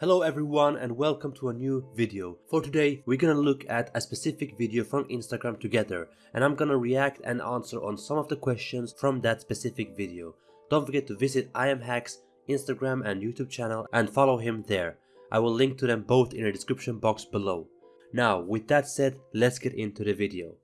Hello everyone and welcome to a new video. For today we're gonna look at a specific video from Instagram together and I'm gonna react and answer on some of the questions from that specific video. Don't forget to visit IamHack's Instagram and YouTube channel and follow him there. I will link to them both in the description box below. Now with that said let's get into the video.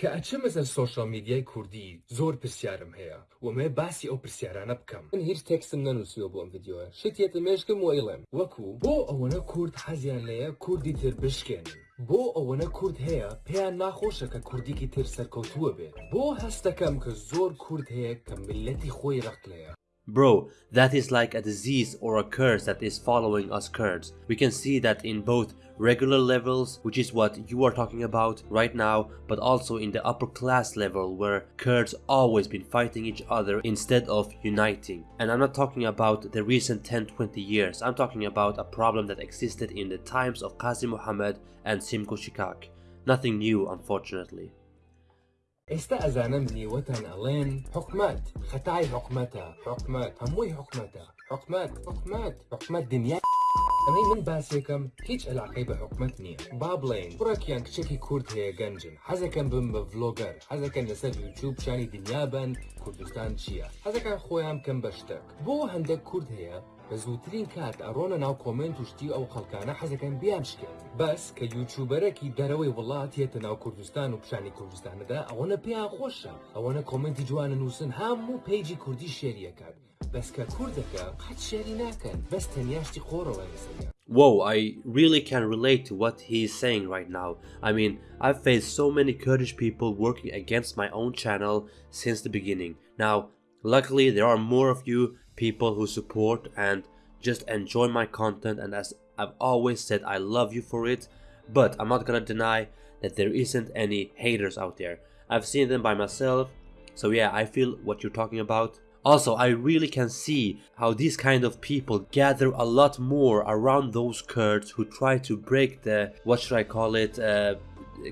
کە ئەچم لەسەر سوۆشال میدیای کوردی زۆر پرسیارم هەیە؟ ومێ باسی ئەو پرسیارانە بکەم. من هیچ تێکسم نەنووسیوە بۆ ئەم یددیوە شتێتە مێشکم وەیڵێم وەکو بۆ ئەوەنە کورد حەزیان لەیە کوردی تر بشکێنن بۆ ئەوەنە کورد هەیە پێیان ناخۆشە کە کوردێکی تر سەرکەوتووە بێت بۆ هەستەکەم کە زۆر کورد هەیە کە ملەتی خۆی ڕقلەیە Bro, that is like a disease or a curse that is following us Kurds. We can see that in both regular levels, which is what you are talking about right now, but also in the upper class level where Kurds always been fighting each other instead of uniting. And I'm not talking about the recent 10-20 years, I'm talking about a problem that existed in the times of Qasim Muhammad and Simko Shikak. Nothing new unfortunately. ئێستا ئەزانم نیوەتان ئەڵێن حکومت خەتای حکومەتە حکومت هەمووی حکومەتە حکومت حکومت حکومت دنیا ئەمەی من باسێکم هیچ علاقەی بە حکومت نییە. با بڵێن کوڕێکیان کچێکی کورد هەیە گەنجن. حەزەکەم بم بە ڤلۆگەر. حەزەکەن لەسەر یوتیوب شانی دنیا بن کوردستان چییە؟ حەزەکان خۆیان بکەم بە شتێک. بۆ هەندێک کورد هەیە بە زووترین کات ئەڕۆنە ناو کۆمنت وشتی ئەو خەڵکانە حەزەکەن بیان شکێن بەس کە یوتیوبەرەکی دەرەوەی وڵات هێتە ناو کوردستان و پیشانی کوردستانەدا ئەوەنە پێیان خۆشە ئەوەنە کۆمنتی جوانە نووسن هەموو پیجی کوردی شێریەکات Whoa, I really can relate to what he's saying right now. I mean, I've faced so many Kurdish people working against my own channel since the beginning. Now, luckily there are more of you people who support and just enjoy my content and as I've always said, I love you for it. But I'm not gonna deny that there isn't any haters out there. I've seen them by myself, so yeah, I feel what you're talking about. Also I really can see how these kind of people gather a lot more around those Kurds who try to break the what should I call it uh,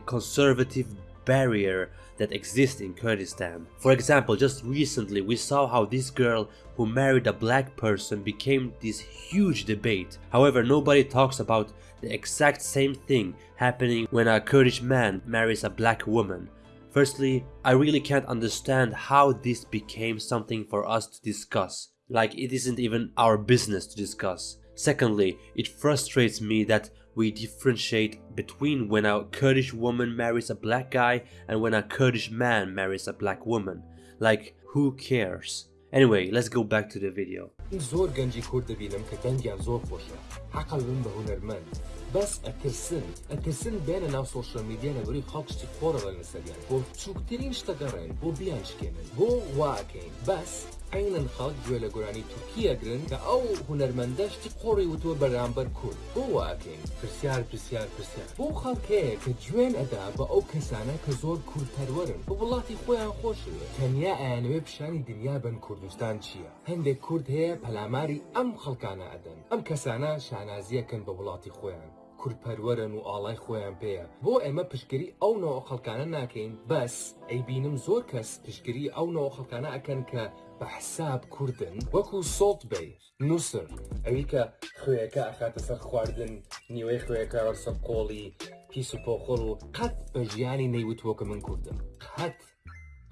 conservative barrier that exists in Kurdistan. For example, just recently we saw how this girl who married a black person became this huge debate. However, nobody talks about the exact same thing happening when a Kurdish man marries a black woman. Firstly, I really can't understand how this became something for us to discuss. Like it isn't even our business to discuss. Secondly, it frustrates me that we differentiate between when a Kurdish woman marries a black guy and when a Kurdish man marries a black woman. Like, who cares? Anyway, let's go back to the video. زۆر گەنجی کورد دەبینم کە دەنگیان زۆر خۆشە حقل بن بە هوەرمەند بەس ئەترسن. ئەترسن بێنە ناو سوۆشل میدیە لەبەری خەڵکشتی خۆرەوە لەسەریان. بۆ چووکترین شتەگەڕێن بۆ بیان شکێنن بۆ واکەین. بەس عینەن خەڵک گوێ لە گۆرانی تورکیەگرن کە ئەو هوەرمەندەشتی قۆڕی وتووە بەرامبەر کورد. بۆ واکەین. پرسیار پرسیار پرسیار. بۆ خەڵکەیە کە گوێن ئەدا بە ئەو کەسانە کە زۆر کورتپەروەرن بە وڵاتی خۆیان خۆشوێ تەنیا ئەیانوێ پیشانی دنیا بن کوردستان چییە؟ هەندێک کورد هەیە پەلاماری ئەم خەڵکانە ئەدەن. ئەم کەسانە شانازیەکەن بە وڵاتی خۆیان. کورپەروەرن و ئاڵای خۆیان پێەیە بۆ ئێمە پشگیری ئەو نەوە خەڵکانە ناکەین بەس ئەی بینم زۆر کەس پشگیری ئەو نەوە خەڵکانە ئەکەن کە بە حساب کوردن. وەکو سۆڵت بێ نووسر ئەوی کە خوێەکە ئەخاتە سەر خواردن نیوەی خوێەکە وەرسە قۆڵی پیس و پۆخۆڵ و قەت بە ژیانی نەیوتووە کە من کوردم. قەت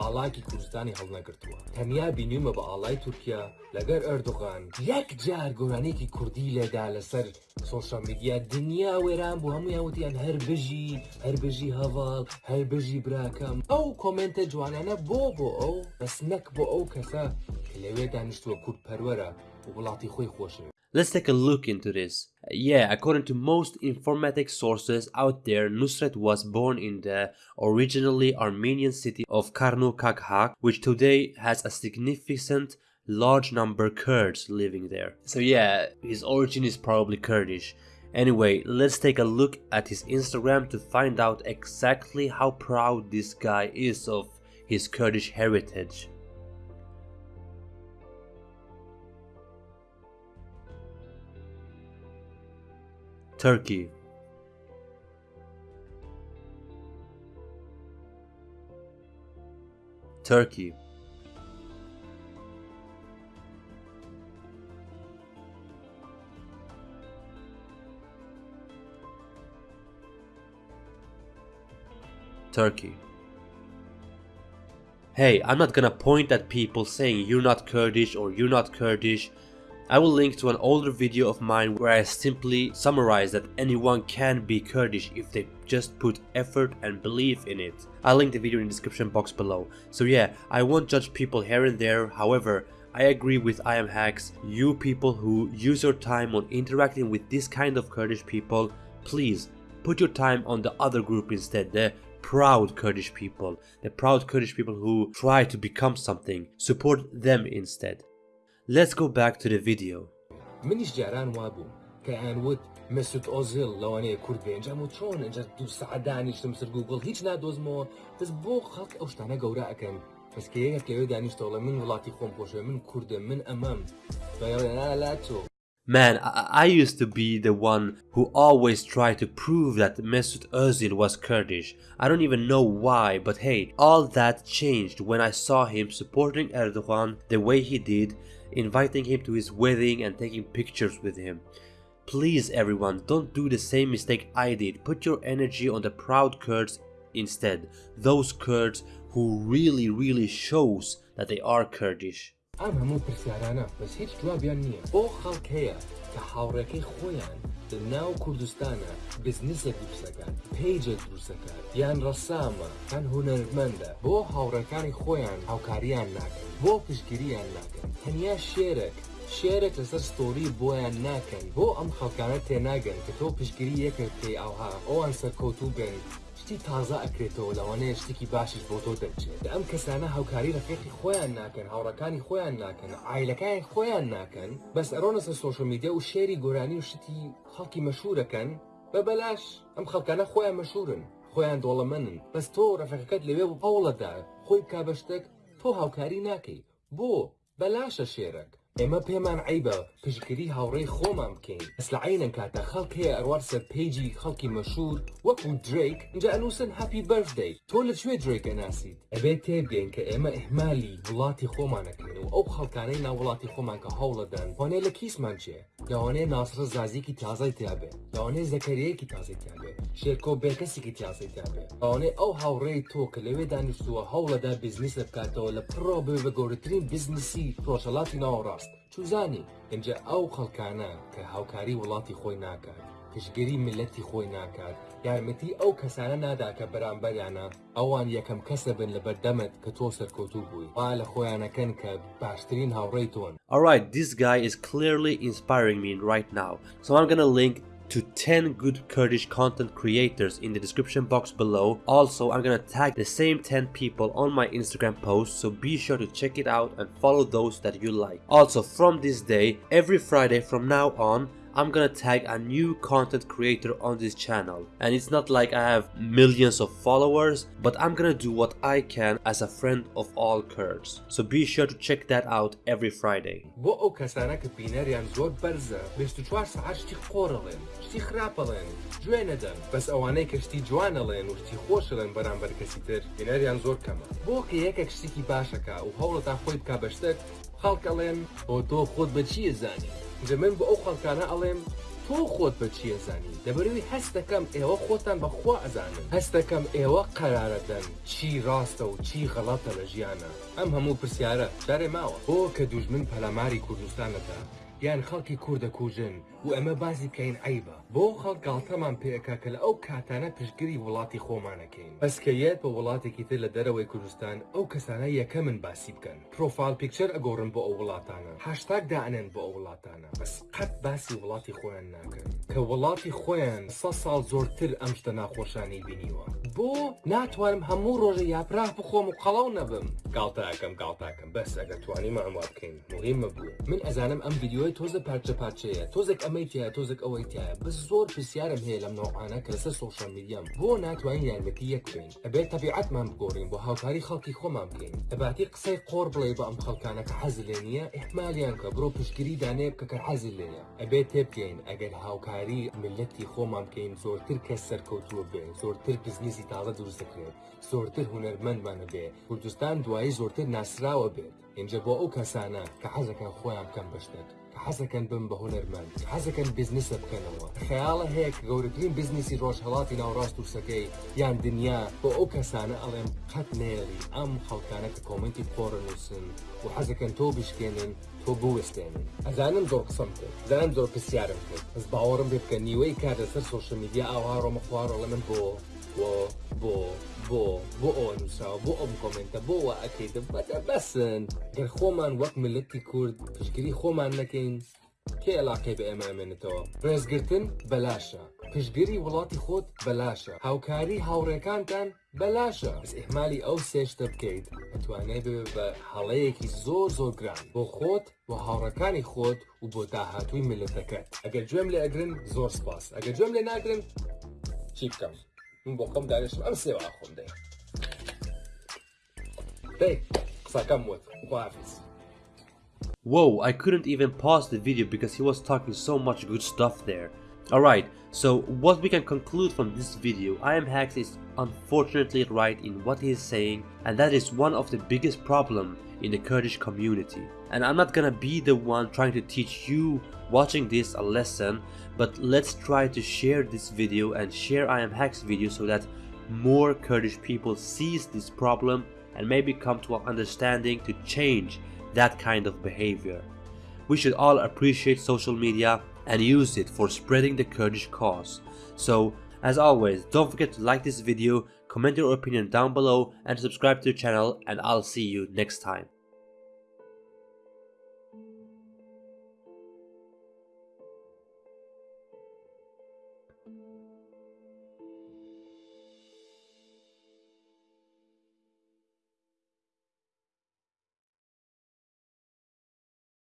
ئاڵاکی کوردستانی هەڵنەگرتووە. تەنیا بینیمە بە ئاڵای تورکیا لەگەر ئەردوغان. یەک جار گۆرانێکی کوردی لێدا لەسەر سۆشال میدیا دنیا وێران بۆ هەموو یاوتیان هەر بژی هەر بژی هەواڵ هەر بژی براکەم. ئەو کۆمنتە جوانانە بۆ بۆ ئەو بەس نەک بۆ ئەو کەسە لەوێ دانیشتووە کورد پەروەرە و وڵاتی خۆی خۆشێ Let's take a look into this. Yeah, according to most informatic sources out there, Nusret was born in the originally Armenian city of Karnu which today has a significant large number Kurds living there. So yeah, his origin is probably Kurdish. Anyway, let's take a look at his Instagram to find out exactly how proud this guy is of his Kurdish heritage. Turkey. Turkey. Turkey. Hey, I'm not gonna point at people saying you're not Kurdish or you're not Kurdish. I will link to an older video of mine where I simply summarize that anyone can be Kurdish if they just put effort and belief in it. I'll link the video in the description box below. So yeah, I won't judge people here and there, however, I agree with I am Hacks, you people who use your time on interacting with this kind of Kurdish people, please put your time on the other group instead, the proud Kurdish people, the proud Kurdish people who try to become something, support them instead. Let's go back to the video. منیش جاران وابوو کە ئەنوت مەسود ئۆزل لەوانەیە کورد بێ ئەنجام و چۆن ئەجا دو سعات دانیشتم سەر گوگل هیچ نادۆزمەوە دەست بۆ خەڵک ئەو شتانە گەورە ئەەکەن بەسکە یەکێک لەوێ دانیشتەوەڵە من وڵاتی خۆم پۆشە من کووردم من ئەمەم لا تۆ Man, I, I used to be the one who always tried to prove that Mesut Özil was Kurdish. I don't even know why, but hey, all that changed when I saw him supporting Erdogan the way he did, inviting him to his wedding and taking pictures with him. Please everyone, don't do the same mistake I did. Put your energy on the proud Kurds instead. Those Kurds who really really shows that they are Kurdish. ئەم هەموو پرسیارانە بەس هیچ جوابیان نییە بۆ خەڵک هەیە کە هاوڕێکەی خۆیان لە ناو کوردستانە بزنسێک دروستەکان پیجێک دروستەکان یان ڕەسامە هەن هوەرمەندە بۆ هاوڕەکانی خۆیان هاوکاریان ناکەن بۆ پشگیریان ناکەن. تەنیا شێرێک شێرێک لەسەر ستۆری بۆیان ناکەن. بۆ ئەم خەڵکانە تێناگەن کە تۆ پشگیری یەکێک پێی ئاها ئەوان سەرکەوتوو بن شتی تازە ئەکرێتەوە لەوانەیە شتێکی باشش بۆ تۆ دەرچێت ئەم کەسانە هاوکاری ڕفێقی خۆیان ناکەن هاوڕەکانی خۆیان ناکەن ئایلەکانی خۆیان ناکەن بەس ئەرۆنە سەر سوۆشە میدیا و شێری گۆرانی و شتی خەڵکی مەشهورەکەن بە بەلاش ئەم خەڵکانە خۆیان مەشهورن خۆیان دۆڵەمەنن بەس تۆ ڕفەکەت لەوێ و هەوڵەدا خۆی کا بەشتێک تۆ هاوکاری ناکەی بۆ بەلاشە شێرەك ئێمە پێمان عیبە پشگیری هاوڕێی خۆمان بکەین لە عینەن کاتە خەڵکەیە ئەروار سەر پیجی خەڵکی مەشهور وەکو دریک اینجا ئەنووسن هەپی بەردەی تۆ لە کوێ درێکە ناسیت ئەبێت تێبگەین کە ئێمە ئەحمالی وڵاتی خۆمانەکەین و ئەو خەڵکانەی ناو وڵاتی خۆمان کە هەوڵەدەن وانێ لە کیسمان چێ؟ لەوانەیە ناسرە زازیکی تازای تیاابێ لەوانەیە زەکەریەکی تازای تیاابێ شێرکۆ بێکەسێکی تیازای تیاابێ ئەوانەیە ئەو هاوڕێی تۆ کە لەوێ دانیشتووە هەوڵەدا بزنسە بکاتەوە لە پڕۆ بێ بە گەورەترین بزنسی ڕۆژەڵاتی ناوەڕاست. چوزانی اینجا ئەو خەڵکانە کە هاوکاری وڵاتی خۆی ناکات. پشگیری ملەتی خۆی ناکات یارمەتی ئەو کەسانە نادا کە بەرامبەریانە ئەوان یەکەم کەسە بن لە بەردەمت کە تۆ سەرکەوتوو بووی وا لە خۆیانەکەن کە باشترین هاوڕێی تۆن Alright, this guy is clearly inspiring me right now. So I'm gonna link to 10 good Kurdish content creators in the description box below. Also, I'm gonna tag the same 10 people on my Instagram post, so be sure to check it out and follow those that you like. Also, from this day, every Friday from now on, I'm gonna tag a new content creator on this channel and it's not like I have millions of followers but I'm gonna do what I can as a friend of all Kurds so be sure to check that out every Friday بۆ ئەو کەسانە کە بینەریان زۆر بەرزە بێست چوار سەعات شتی خۆڕەڵێن شتی خراپەڵێن گوێ نەدەن بەس ئەوانەی کەشتی جوانەڵێن و شتی خۆشڵێن بەرامبەر کەسی تر بینەریان زۆر کەمە بۆ کە یەکێک شتێکی باشەکە و هەوڵەتا خۆی بک بەشتێک خەڵکەڵێن بۆ تۆ خۆت بە چیە زانی جە من بە ئەو خەڵکانە ئەڵێم تۆ خۆت بە چیە زانی دەبەروی هەست دەکەم ئێوە خۆتان بەخوا ئەزانن هەست دەکەم ئێوە قەرارەدەن چی ڕاستە و چی غەڵاتە لە ژیانە. ئەم هەموو پرسیارە دارێ ماوە. بۆ کە دوژمن پەلاماری کوردستانەدا یان خەڵکی کووردە کوژن و ئەمە بازی بکەین عیبە. بۆ خەڵک گاڵتەمان پێەکە کە لە ئەو کاتانە پشگیری وڵاتی خۆمانەکەین. بەسکەیەت بە وڵاتێکی تر لە دەرەوەی کوردستان ئەو کەسانە یەکە من باسی بکەن. پرۆفال پیکچەر ئەگۆڕن بۆ ئەو وڵاتانە. هاشتاک دانێن بۆ ئەو وڵاتانە. بەس قەت باسی وڵاتی خۆیان ناکەن. کە وڵاتی خۆیان سە ساڵ زۆرتر ئەم شتە ناخۆشانی بینیوە. بۆ ناتوانم هەموو ڕۆژە یاپراح بخۆم و قەڵاو نەبم. گاڵتاکەم گاڵتاکەم. بەس ئەگە توانی ماوا بکەین. مهمە بوو. من ئەزانم ئەم یددیوی تۆزە پارچە پارچەیە تۆزێک ئەمەی تایە تۆزێک ئەوەی تایە. بەس زۆر پرسیارم هەیە لەم نوعانە کە لەسەر سوۆشال میدیام. بۆ ناتوانین یارمەتی یەک بین. ئەبێت تەبیعەتمان بگۆڕین بۆ هاوکاری خەڵکی خۆمان بکەین ئەباتی قسەی قۆڕ بڵێ بە ئەم خەڵکانە کە حەز لێ نییە احمالیان کە بڕۆ پشگیری دانێ بکە کە حەز لێە ئەبێت تێبگەین ئەگەر هاوکاری ملەتی خۆمان بکەین زۆرتر کەس سەرکەوتووە بێ زۆرتر بزنسی تاڵە دروست دەکرێت زۆرتر هوەرمەندمانە بێ کوردستان دوایی زۆرتر ناسراوە بێت. اینجا بۆ ئەو کەسانە کە حەزەکان خۆیان بکەم بەشتێک حەزەکەن بم بە هوەرمەند حەزەکەن بیزنسە بکەنەوە. خەیاڵە هەیە کە گەورەترین بزنسی ڕۆژهڵاتی ناوڕاست و سەکەی یان دنیا بۆ ئەو کەسانە ئەڵێم قەت نێڵی ئەم خەڵکانە کە کۆمنتی خۆڕنووسن و حەزەکەن تۆ بشکێنن تۆ بوەستێنن. ئەزانم زۆر قسەم کرد. زانم زۆر پرسیارم کرد. بەس باوەڕم بێ بکە نیوەی کار لەسەر سوۆشە میدیا ئاوا ڕۆمە خوارۆ لە من بۆ بۆ بۆ بۆ بۆ ئەو نووسراوە بۆ ئەم کۆمنتە بۆ وا ئەەکەیتە بەدە بەسن. گەر خۆمان وەک ملەتی کورد پشگیری خۆمان نەکەین کێ علاقەی بە ئێمە ئەمێنێتەوە؟ ڕێزگرتن بەلاشە. پشگیری وڵاتی خۆت بەلاشە. هاوکاری هاوڕێکانتان بەلاشە. بەس ئێحمالی ئەو سێشتە بکەیت. ئەتوانێت بێ بە هەڵەیەکی زۆر زۆر گران. بۆ خۆت و هاوڕەکانی خۆت و بۆ داهاتووی ملەتەکەت ئەگەر گوێم لێ ئەگرن زۆر سپاس. ئەگەر گوێم لێ ناگرن چی بکەم؟ bocăm de. Whoa, I couldn't even pause the video because he was talking so much good stuff there. Alright, so what we can conclude from this video, I am Hacks is unfortunately right in what he is saying and that is one of the biggest problem in the Kurdish community. And I'm not gonna be the one trying to teach you watching this a lesson, but let's try to share this video and share I am Hacks video so that more Kurdish people sees this problem and maybe come to an understanding to change that kind of behavior. We should all appreciate social media and used it for spreading the Kurdish cause. So, as always, don't forget to like this video, comment your opinion down below and subscribe to the channel and I'll see you next time.